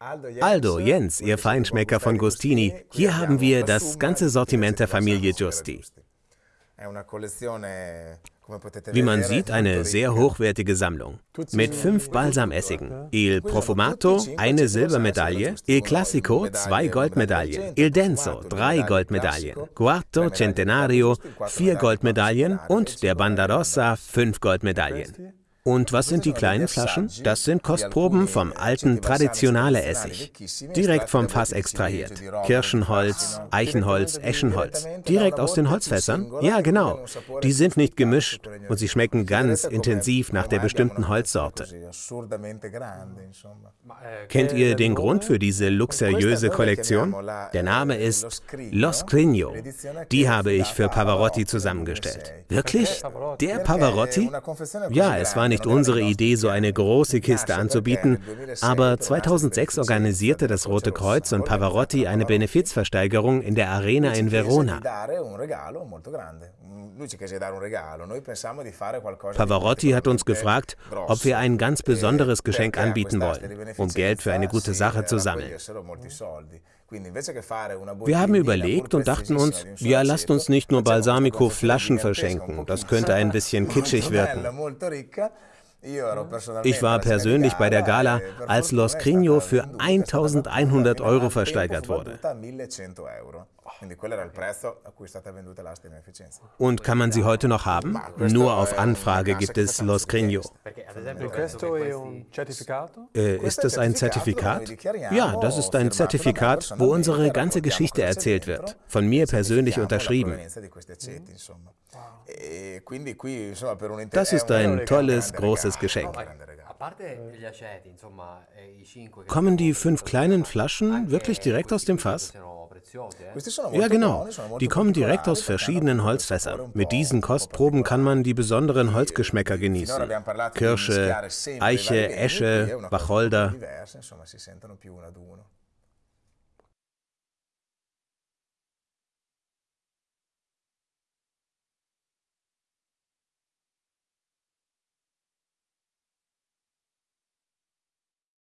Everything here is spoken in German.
Aldo, Jens, Ihr Feinschmecker von Gustini, hier haben wir das ganze Sortiment der Familie Giusti. Wie man sieht, eine sehr hochwertige Sammlung. Mit fünf Balsamessigen. Il Profumato, eine Silbermedaille. Il Classico, zwei Goldmedaillen. Il Denso, drei Goldmedaillen. Quarto Centenario, vier Goldmedaillen. Und der Bandarossa, fünf Goldmedaillen. Und was sind die kleinen Flaschen? Das sind Kostproben vom alten traditionale Essig. Direkt vom Fass extrahiert. Kirschenholz, Eichenholz, Eschenholz. Direkt aus den Holzfässern? Ja, genau. Die sind nicht gemischt und sie schmecken ganz intensiv nach der bestimmten Holzsorte. Kennt ihr den Grund für diese luxuriöse Kollektion? Der Name ist Los Crigno. Die habe ich für Pavarotti zusammengestellt. Wirklich? Der Pavarotti? Ja, es war nicht nicht unsere Idee, so eine große Kiste anzubieten, aber 2006 organisierte das Rote Kreuz und Pavarotti eine Benefizversteigerung in der Arena in Verona. Pavarotti hat uns gefragt, ob wir ein ganz besonderes Geschenk anbieten wollen, um Geld für eine gute Sache zu sammeln. Wir haben überlegt und dachten uns, ja, lasst uns nicht nur Balsamico-Flaschen verschenken, das könnte ein bisschen kitschig wirken. Ich war persönlich bei der Gala, als Los Crino für 1100 Euro versteigert wurde. Und kann man sie heute noch haben? Nur auf Anfrage gibt es Los Crino. Äh, ist das ein Zertifikat? Ja, das ist ein Zertifikat, wo unsere ganze Geschichte erzählt wird. Von mir persönlich unterschrieben. Das ist ein tolles, großes Geschenk. Kommen die fünf kleinen Flaschen wirklich direkt aus dem Fass? Ja, genau. Die kommen direkt aus verschiedenen Holzfässern. Mit diesen Kostproben kann man die besonderen Holzgeschmäcker genießen. Kirsche, Eiche, Esche, Wacholder.